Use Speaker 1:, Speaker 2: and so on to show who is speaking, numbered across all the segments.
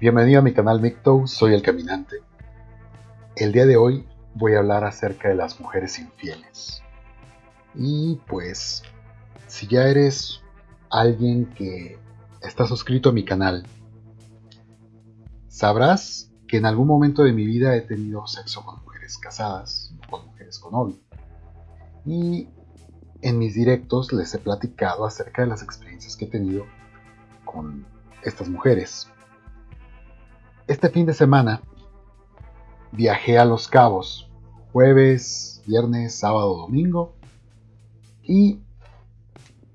Speaker 1: Bienvenido a mi canal Micto, soy el caminante. El día de hoy voy a hablar acerca de las mujeres infieles. Y pues, si ya eres alguien que está suscrito a mi canal, sabrás que en algún momento de mi vida he tenido sexo con mujeres casadas, con mujeres con novio. Y en mis directos les he platicado acerca de las experiencias que he tenido con estas mujeres. Este fin de semana viajé a Los Cabos, jueves, viernes, sábado, domingo. Y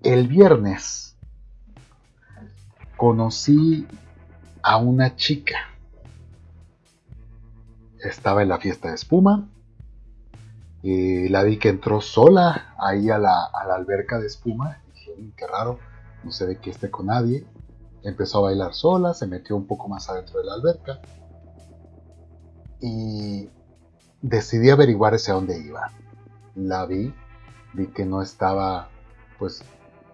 Speaker 1: el viernes conocí a una chica. Estaba en la fiesta de espuma. Eh, la vi que entró sola ahí a la, alberca de espuma. Dije, qué raro, no se ve que esté con nadie empezó a bailar sola, se metió un poco más adentro de la alberca y decidí averiguar hacia dónde iba. La vi, vi que no estaba pues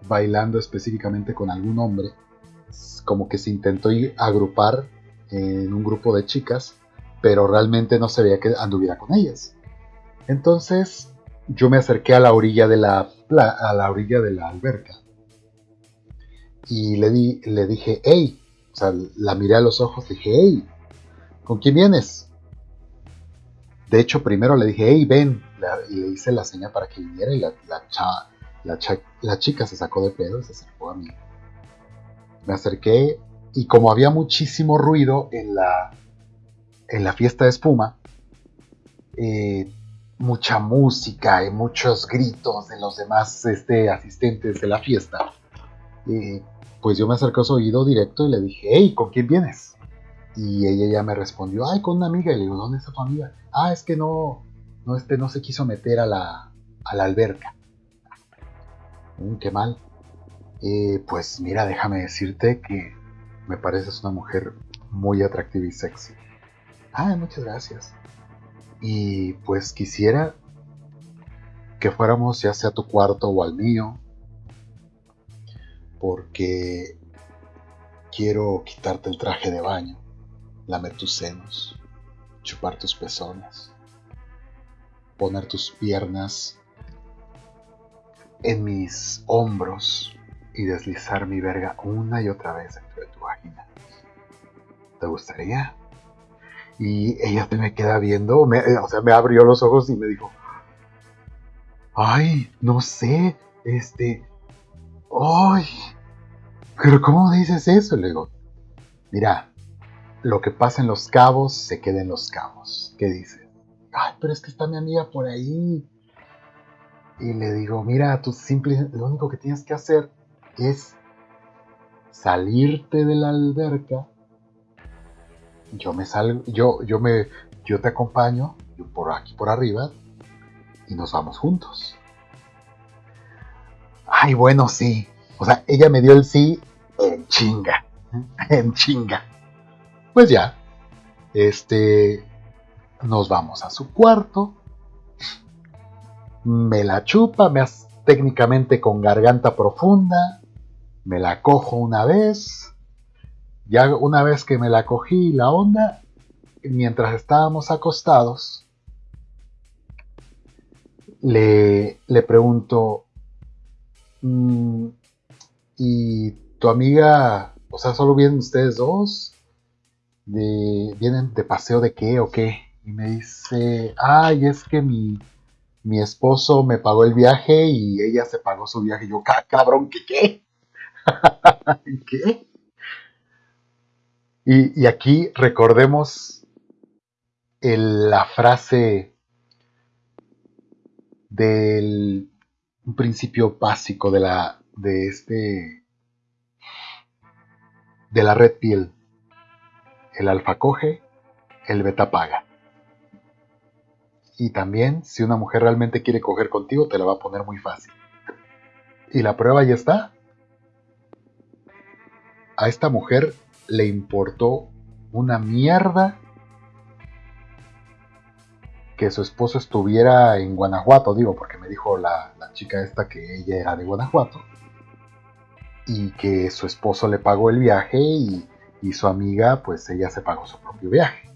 Speaker 1: bailando específicamente con algún hombre, como que se intentó agrupar en un grupo de chicas, pero realmente no se veía que anduviera con ellas. Entonces yo me acerqué a la orilla de la, a la orilla de la alberca y le, di, le dije, hey, o sea, la miré a los ojos, dije, hey, ¿con quién vienes? De hecho, primero le dije, hey, ven, y le hice la seña para que viniera y la, la, la, chica se sacó de pedo y se acercó a mí. Me acerqué y como había muchísimo ruido en la, en la fiesta de espuma, eh, mucha música y muchos gritos de los demás este, asistentes de la fiesta, eh, pues yo me acerqué a su oído directo y le dije, hey, ¿con quién vienes? Y ella ya me respondió, ay, con una amiga. Y le digo, ¿dónde está tu amiga? Ah, es que no, no, este, no se quiso meter a la, a la alberca. Mm, qué mal. Eh, pues mira, déjame decirte que me pareces una mujer muy atractiva y sexy. Ah, muchas gracias. Y pues quisiera que fuéramos ya sea a tu cuarto o al mío, porque quiero quitarte el traje de baño, lamer tus senos, chupar tus pezones, poner tus piernas en mis hombros y deslizar mi verga una y otra vez dentro de tu vagina. ¿Te gustaría? Y ella me queda viendo, o sea, me abrió los ojos y me dijo, ay, no sé, este, ¡Ay! ¿Pero cómo dices eso? Le digo, mira, lo que pasa en los cabos se queda en los cabos. ¿Qué dices? Ay, pero es que está mi amiga por ahí. Y le digo, mira, tú simple, lo único que tienes que hacer es salirte de la alberca. Yo me salgo, yo, yo me, yo te acompaño por aquí por arriba y nos vamos juntos. Ay, bueno, sí. O sea, ella me dio el sí en chinga. En chinga. Pues ya. Este. Nos vamos a su cuarto. Me la chupa, me técnicamente con garganta profunda. Me la cojo una vez. Ya una vez que me la cogí la onda, mientras estábamos acostados, le, le pregunto, Mm, y tu amiga, o sea, solo vienen ustedes dos, de, vienen de paseo de qué o qué. Y me dice, ay, es que mi, mi esposo me pagó el viaje y ella se pagó su viaje. Y yo, cabrón, ¿qué qué? Y, aquí recordemos la frase del principio básico de la de este de la red piel. El alfa coge, el beta paga. Y también, si una mujer realmente quiere coger contigo, te la va a poner muy fácil. Y la prueba ya está. A esta mujer le importó una mierda que su esposo estuviera en Guanajuato, digo, porque me dijo la, chica esta que ella era de Guanajuato y que su esposo le pagó el viaje y, y su amiga, pues ella se pagó su propio viaje.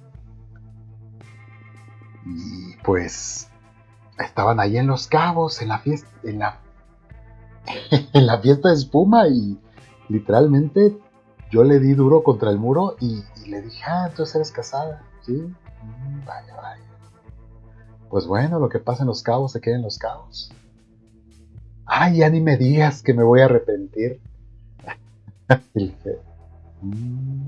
Speaker 1: Y pues estaban ahí en Los Cabos, en la fiesta, en la, en la fiesta de espuma y literalmente yo le di duro contra el muro y, le dije, ah, entonces eres casada, ¿sí? Mm, vaya, vaya. Pues bueno, lo que pasa en Los Cabos se queda en Los Cabos. Ay, ya ni me digas que me voy a arrepentir. Mm,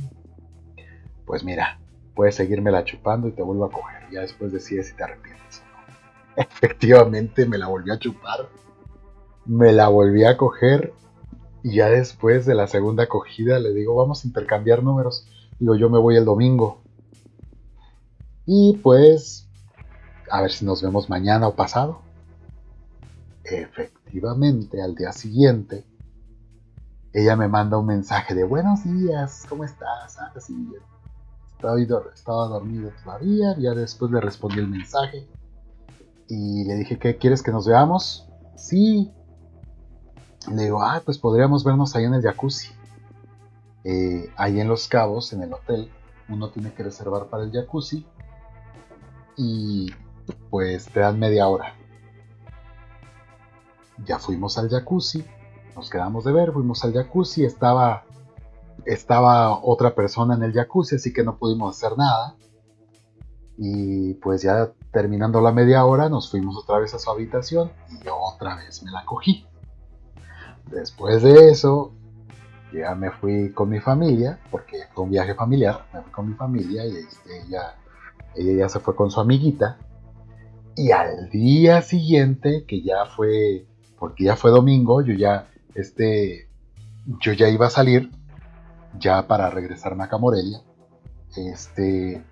Speaker 1: pues mira, puedes seguirme la chupando y te vuelvo a coger. Ya después decides si te arrepientes Efectivamente me la volví a chupar. Me la volví a coger. Y ya después de la segunda acogida le digo, vamos a intercambiar números. Digo, yo me voy el domingo. Y pues, a ver si nos vemos mañana o pasado. Efectivamente, al día siguiente, ella me manda un mensaje de buenos días, ¿cómo estás? Ah, sí, estaba, dormido todavía, ya después le respondí el mensaje y le dije, ¿qué quieres que nos veamos? Sí. Le digo, ah, pues podríamos vernos ahí en el jacuzzi. Eh, ahí en Los Cabos, en el hotel, uno tiene que reservar para el jacuzzi y pues te dan media hora. Ya fuimos al jacuzzi, nos quedamos de ver, fuimos al jacuzzi, estaba, estaba otra persona en el jacuzzi, así que no pudimos hacer nada. Y pues ya terminando la media hora, nos fuimos otra vez a su habitación y otra vez me la cogí. Después de eso, ya me fui con mi familia, porque fue un viaje familiar, me fui con mi familia y este, ella, ella ya se fue con su amiguita. Y al día siguiente, que ya fue, porque ya fue domingo, yo ya este, yo ya iba a salir, ya para regresarme a Camorelia, este,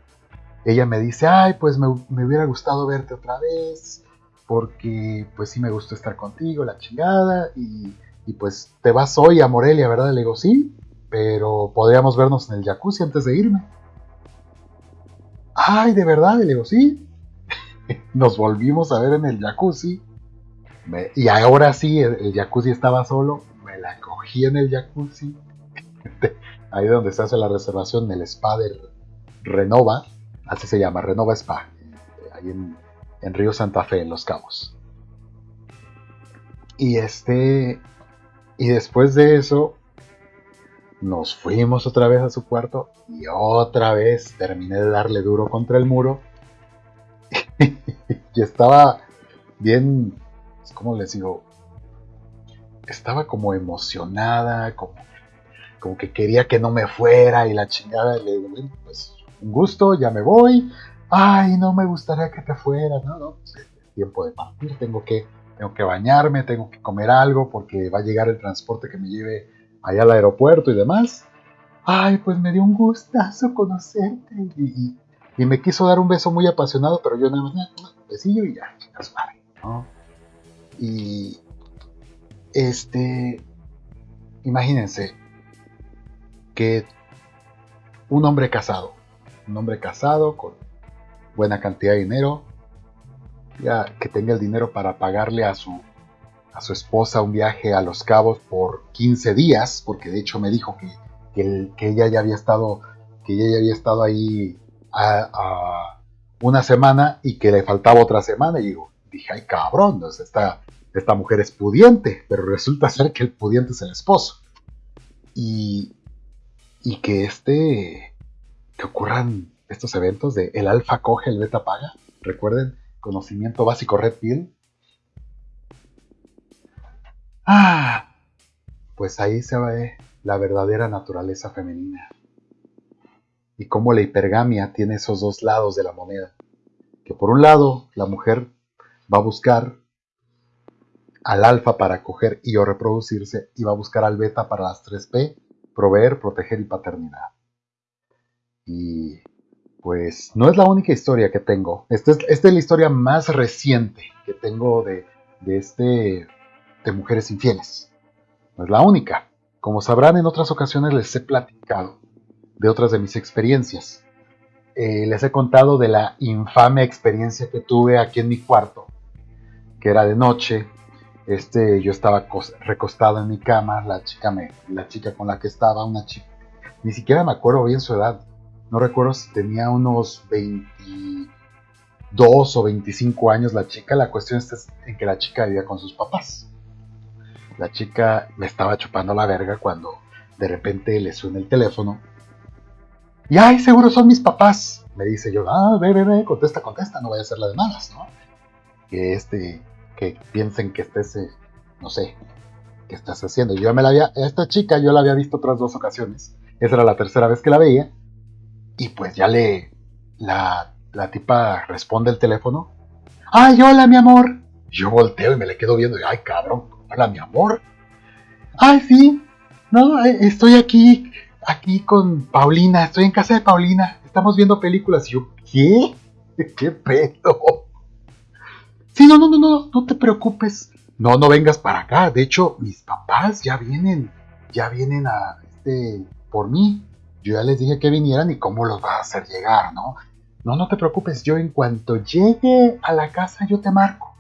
Speaker 1: ella me dice, ay, pues me, hubiera gustado verte otra vez, porque pues sí me gustó estar contigo, la chingada, y, y pues te vas hoy a Morelia, ¿verdad? Le digo, sí, pero podríamos vernos en el jacuzzi antes de irme. Ay, de verdad, le digo, sí. Nos volvimos a ver en el jacuzzi y ahora sí, el, jacuzzi estaba solo, me la cogí en el jacuzzi. Ahí donde se hace la reservación, el spa de Renova, así se llama, Renova Spa, ahí en, en Río Santa Fe, en Los Cabos. Y este, y después de eso, nos fuimos otra vez a su cuarto y otra vez terminé de darle duro contra el muro. y estaba bien ¿cómo les digo? Estaba como emocionada, como, como que quería que no me fuera y la chingada. Y le digo, pues un gusto, ya me voy. Ay, no me gustaría que te fueras, no, no, pues, tiempo de partir, tengo que, tengo que bañarme, tengo que comer algo porque va a llegar el transporte que me lleve allá al aeropuerto y demás. Ay, pues me dio un gustazo conocerte. Y, me quiso dar un beso muy apasionado, pero yo nada más, un besillo y ya, chicas, vale, ¿no? Y este, imagínense que un hombre casado, un hombre casado con buena cantidad de dinero, ya que tenga el dinero para pagarle a su a su esposa un viaje a Los Cabos por 15 días, porque de hecho me dijo que, que, ella ya había estado que ella ya había estado ahí a, una semana y que le faltaba otra semana. Y digo, dije, ay cabrón, esta, esta mujer es pudiente, pero resulta ser que el pudiente es el esposo. Y, y que este, que ocurran estos eventos de el alfa coge, el beta paga. Recuerden, conocimiento básico Red Pill. Ah, pues ahí se ve la verdadera naturaleza femenina. Y cómo la hipergamia tiene esos dos lados de la moneda. Que por un lado, la mujer va a buscar al alfa para coger y o reproducirse y va a buscar al beta para las 3P, proveer, proteger y paternidad. Y pues no es la única historia que tengo. Esta es, la historia más reciente que tengo de, este de mujeres infieles. No es la única. Como sabrán, en otras ocasiones les he platicado de otras de mis experiencias. Eh, les he contado de la infame experiencia que tuve aquí en mi cuarto que era de noche. Este, yo estaba recostado en mi cama, la chica, me, la chica con la que estaba, una chica, ni siquiera me acuerdo bien su edad. No recuerdo si tenía unos 22 o 25 años la chica. La cuestión está en que la chica vivía con sus papás. La chica me estaba chupando la verga cuando de repente le suena el teléfono. Y ay, seguro son mis papás. Me dice yo, ah, ve, ve, ve, contesta, contesta, no vaya a ser la de malas, ¿no? Que este, que piensen que estés, eh, no sé, que estás haciendo. Yo me la había, esta chica yo la había visto otras dos ocasiones. Esa era la tercera vez que la veía. Y pues ya le, la, la tipa responde el teléfono. Ay, hola, mi amor. Yo volteo y me le quedo viendo y, ay, cabrón, hola, mi amor. Ay, sí, no, eh, estoy aquí, aquí con Paulina, estoy en casa de Paulina, estamos viendo películas. Y yo, ¿qué? ¿Qué pedo? Sí, no, no, no, no, no te preocupes. No, no vengas para acá. De hecho, mis papás ya vienen, ya vienen a, este, por mí. Yo ya les dije que vinieran y cómo los vas a hacer llegar, ¿no? No, no te preocupes, yo en cuanto llegue a la casa yo te marco.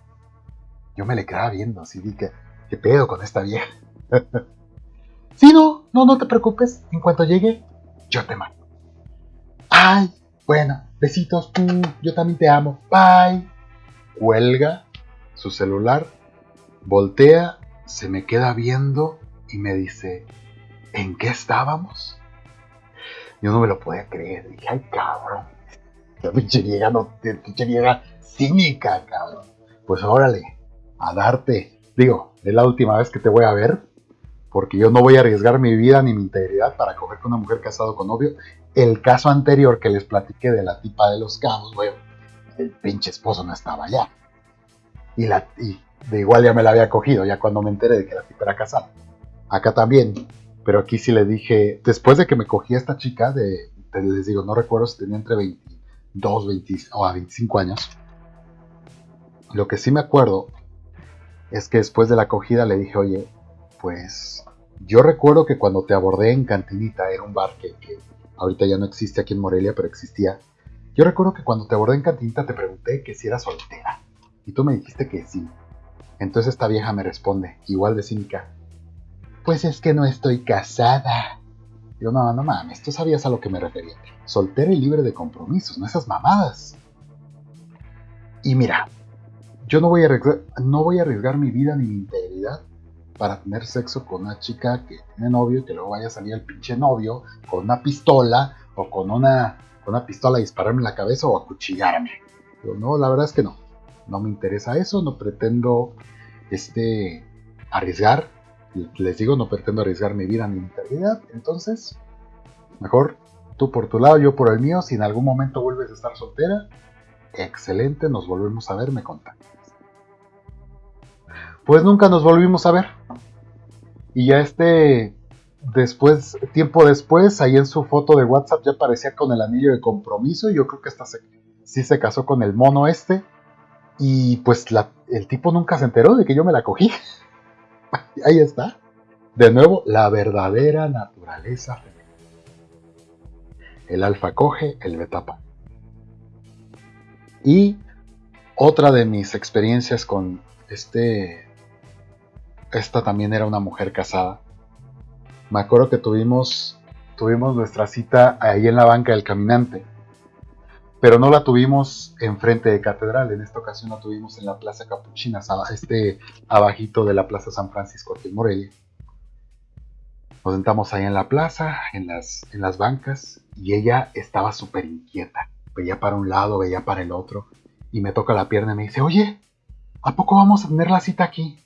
Speaker 1: Yo me le quedaba viendo, así dije, ¿qué pedo con esta vieja? Sí, no, no, no te preocupes. En cuanto llegue, yo te mando. Ay, bueno, besitos. Yo también te amo. Bye. Cuelga su celular, voltea, se me queda viendo y me dice, ¿en qué estábamos? Yo no me lo podía creer. Dije, ay, cabrón. La pinche vieja, no, vieja cínica, cabrón. Pues órale, a darte. Digo, es la última vez que te voy a ver porque yo no voy a arriesgar mi vida ni mi integridad para coger con una mujer casada con novio. El caso anterior que les platiqué de la tipa de los cabos, bueno, el pinche esposo no estaba allá. Y, la, de igual ya me la había cogido, ya cuando me enteré de que la tipa era casada. Acá también, pero aquí sí le dije, después de que me cogí a esta chica, de, les digo, no recuerdo si tenía entre 22 20, o 25 años. Lo que sí me acuerdo es que después de la acogida le dije, oye, pues yo recuerdo que cuando te abordé en Cantinita, era un bar que, ahorita ya no existe aquí en Morelia, pero existía. Yo recuerdo que cuando te abordé en Cantinita te pregunté que si eras soltera. Y tú me dijiste que sí. Entonces esta vieja me responde, igual de cínica. Pues es que no estoy casada. Yo, no, no mames, tú sabías a lo que me refería. Soltera y libre de compromisos, no esas mamadas. Y mira, yo no voy a no voy a arriesgar mi vida ni mi integridad para tener sexo con una chica que tiene novio y que luego vaya a salir el pinche novio con una pistola o con una, con una pistola a dispararme en la cabeza o a cuchillarme. Pero no, la verdad es que no. No me interesa eso, no pretendo este, arriesgar. Les digo, no pretendo arriesgar mi vida ni mi integridad. Entonces, mejor tú por tu lado, yo por el mío. Si en algún momento vuelves a estar soltera, excelente, nos volvemos a ver, me contactas. Pues nunca nos volvimos a ver. Y ya este, después, tiempo después, ahí en su foto de WhatsApp ya aparecía con el anillo de compromiso. Yo creo que hasta sí se casó con el mono este. Y pues el tipo nunca se enteró de que yo me la cogí. ahí está. De nuevo, la verdadera naturaleza femenina. El alfa coge, el beta Y otra de mis experiencias con este esta también era una mujer casada. Me acuerdo que tuvimos, tuvimos nuestra cita ahí en la banca del caminante, pero no la tuvimos enfrente de catedral, en esta ocasión la tuvimos en la Plaza Capuchina, este abajito de la Plaza San Francisco en Morelia. Nos sentamos ahí en la plaza, en las, en las bancas, y ella estaba súper inquieta. Veía para un lado, veía para el otro, y me toca la pierna y me dice, oye, ¿a poco vamos a tener la cita aquí?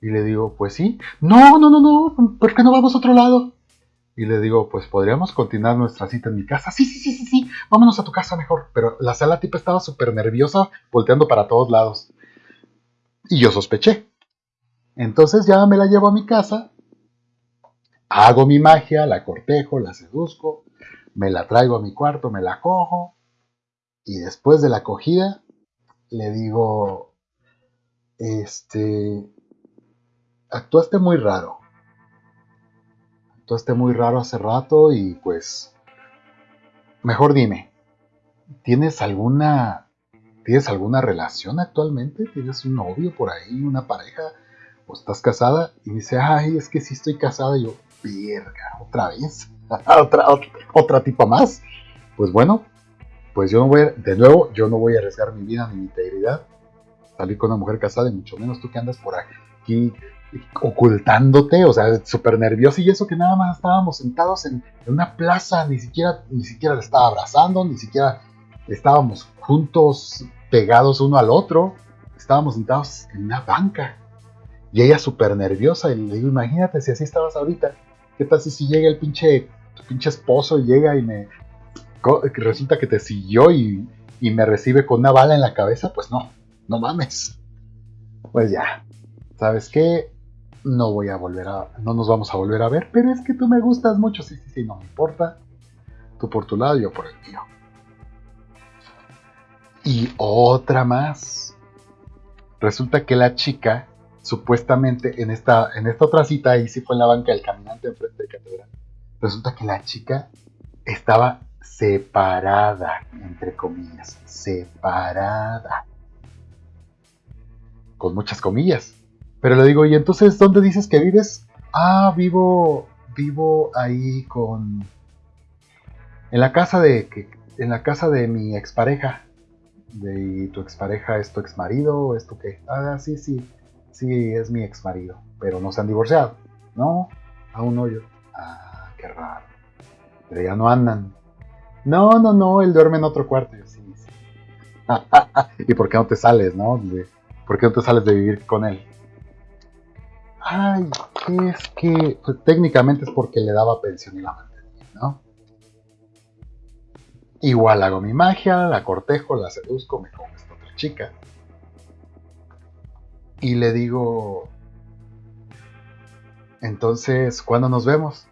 Speaker 1: Y le digo, pues sí. No, no, no, no, ¿por qué no vamos a otro lado? Y le digo, pues podríamos continuar nuestra cita en mi casa. Sí, sí, sí, sí, sí, vámonos a tu casa mejor. Pero la sala tipa estaba súper nerviosa, volteando para todos lados. Y yo sospeché. Entonces ya me la llevo a mi casa, hago mi magia, la cortejo, la seduzco, me la traigo a mi cuarto, me la cojo. Y después de la acogida, le digo, este, actuaste muy raro. Actuaste muy raro hace rato y pues... Mejor dime, ¿tienes alguna... ¿Tienes alguna relación actualmente? ¿Tienes un novio por ahí, una pareja? ¿O estás casada? Y dice, ay, es que sí estoy casada. Y yo, verga, otra vez. otra, otra, tipa más. Pues bueno, pues yo no voy, a, de nuevo, yo no voy a arriesgar mi vida ni mi integridad. Salir con una mujer casada y mucho menos tú que andas por aquí ocultándote, o sea, súper nervioso y eso que nada más estábamos sentados en, una plaza, ni siquiera, ni siquiera le estaba abrazando, ni siquiera estábamos juntos, pegados uno al otro, estábamos sentados en una banca. Y ella súper nerviosa, y le digo, imagínate si así estabas ahorita, ¿qué tal si, si llega el pinche, tu pinche esposo y llega y me, resulta que te siguió y, y me recibe con una bala en la cabeza? Pues no, no mames. Pues ya, ¿sabes qué? No voy a volver a, no nos vamos a volver a ver, pero es que tú me gustas mucho, sí, sí, sí, no me importa. Tú por tu lado, yo por el mío. Y otra más. Resulta que la chica, supuestamente en esta, en esta otra cita, ahí sí fue en la banca del caminante enfrente de catedral. Resulta que la chica estaba separada, entre comillas, separada. Con muchas comillas pero le digo, ¿y entonces dónde dices que vives? Ah, vivo, vivo ahí con... En la casa de, en la casa de mi expareja. De, ¿Tu expareja es tu exmarido? ¿Es tu qué? Ah, sí, sí, sí, es mi exmarido. Pero no se han divorciado. No, aún no. Ah, qué raro. Pero ya no andan. No, no, no, él duerme en otro cuarto. ¿Y por qué no te sales, no? ¿Por qué no te sales de vivir con él? Ay, es que pues, técnicamente es porque le daba pensión y la mantenía, ¿no? Igual hago mi magia, la cortejo, la seduzco, me como esta otra chica. Y le digo, entonces, ¿cuándo nos vemos?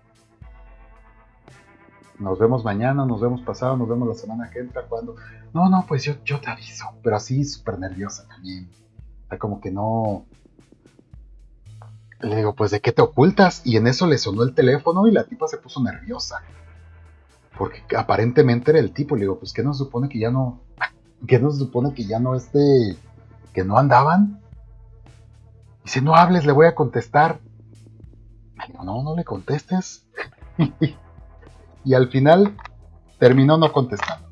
Speaker 1: Nos vemos mañana, nos vemos pasado, nos vemos la semana que entra, ¿cuándo? No, no, pues yo, yo te aviso, pero así súper nerviosa también. Como que no, le digo, pues ¿de qué te ocultas? Y en eso le sonó el teléfono y la tipa se puso nerviosa. Porque aparentemente era el tipo. Le digo, pues ¿qué nos supone que ya no... ¿Qué nos supone que ya no este... que no andaban? Dice, no hables, le voy a contestar. Le digo, no, no le contestes. y al final terminó no contestando.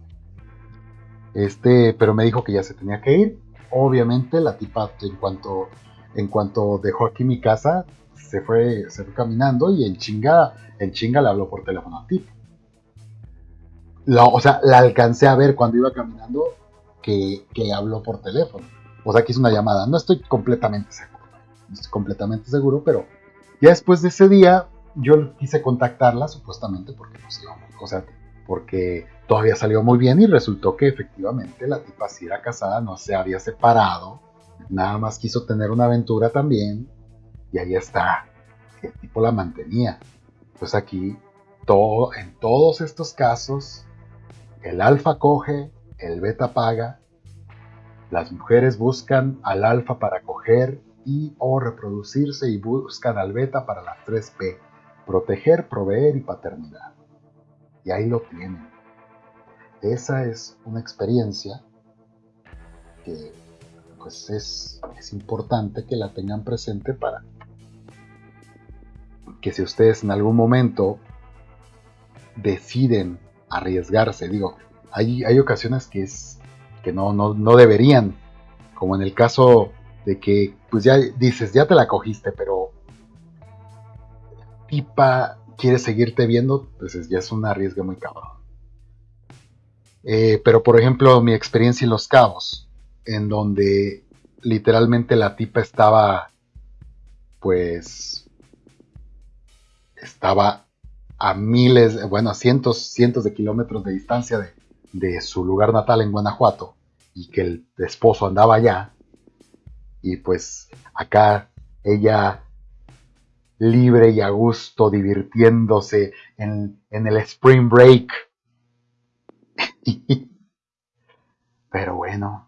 Speaker 1: Este, pero me dijo que ya se tenía que ir. Obviamente la tipa en cuanto en cuanto dejó aquí mi casa, se fue, se fue caminando y en chinga, en chinga le habló por teléfono al tipo. o sea, la alcancé a ver cuando iba caminando que, que habló por teléfono. O sea, que hizo una llamada. No estoy completamente seguro. No estoy completamente seguro, pero ya después de ese día yo quise contactarla supuestamente porque nos íbamos. O sea, porque todavía salió muy bien y resultó que efectivamente la tipa sí era casada, no se había separado nada más quiso tener una aventura también y ahí está, el tipo la mantenía. Pues aquí, todo, en todos estos casos, el alfa coge, el beta paga, las mujeres buscan al alfa para coger y o reproducirse y buscan al beta para las 3P, proteger, proveer y paternidad. Y ahí lo tienen. Esa es una experiencia que pues es, importante que la tengan presente para que si ustedes en algún momento deciden arriesgarse, digo, hay, hay ocasiones que es que no, no, deberían, como en el caso de que, pues ya dices, ya te la cogiste, pero tipa quiere seguirte viendo, pues ya es un arriesgue muy cabrón. Eh, pero por ejemplo, mi experiencia en Los Cabos, en donde literalmente la tipa estaba, pues, estaba a miles, bueno, a cientos, cientos de kilómetros de distancia de, su lugar natal en Guanajuato y que el esposo andaba allá. Y pues acá ella libre y a gusto, divirtiéndose en el spring break. Pero bueno,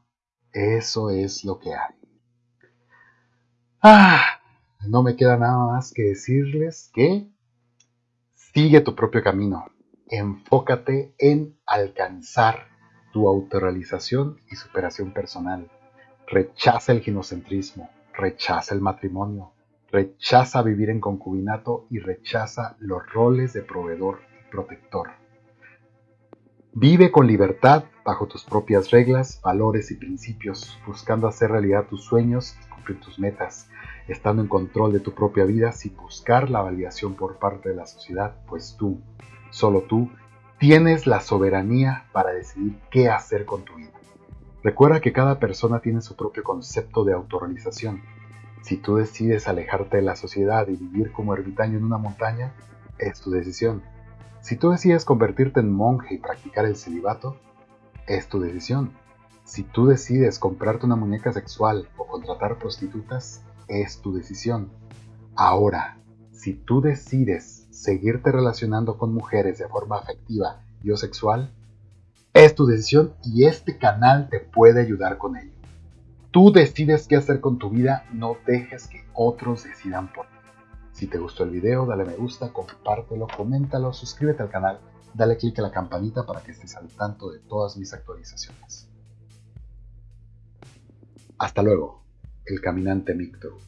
Speaker 1: eso es lo que hay. Ah, no me queda nada más que decirles que sigue tu propio camino. Enfócate en alcanzar tu autorrealización y superación personal. Rechaza el ginocentrismo, rechaza el matrimonio, rechaza vivir en concubinato y rechaza los roles de proveedor y protector. Vive con libertad bajo tus propias reglas, valores y principios, buscando hacer realidad tus sueños y cumplir tus metas, estando en control de tu propia vida sin buscar la validación por parte de la sociedad, pues tú, solo tú, tienes la soberanía para decidir qué hacer con tu vida. Recuerda que cada persona tiene su propio concepto de autorrealización. Si tú decides alejarte de la sociedad y vivir como ermitaño en una montaña, es tu decisión. Si tú decides convertirte en monje y practicar el celibato, es tu decisión. Si tú decides comprarte una muñeca sexual o contratar prostitutas, es tu decisión. Ahora, si tú decides seguirte relacionando con mujeres de forma afectiva y o sexual, es tu decisión y este canal te puede ayudar con ello. Tú decides qué hacer con tu vida, no dejes que otros decidan por ti. Si te gustó el video, dale me gusta, compártelo, coméntalo, suscríbete al canal, dale click a la campanita para que estés al tanto de todas mis actualizaciones. Hasta luego, el caminante Micto.